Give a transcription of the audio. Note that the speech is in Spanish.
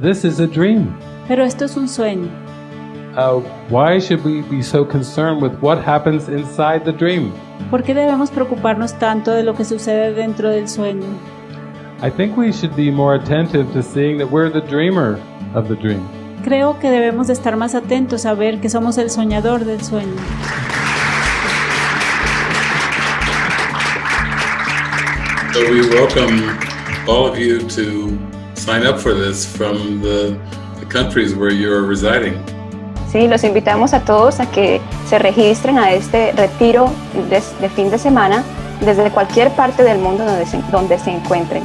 this is a dream. Pero esto es un sueño. Uh, why should we be so concerned with what happens inside the dream? ¿Por qué debemos preocuparnos tanto de lo que sucede dentro del sueño? I think we should be more attentive to seeing that we're the dreamer of the dream. Creo que debemos de estar más atentos a ver que somos el soñador del sueño. So we welcome all of you to sign up for this from the, the countries where you're residing. Sí, los invitamos a todos a que se registren a este retiro de, de fin de semana desde cualquier parte del mundo donde se, donde se encuentren.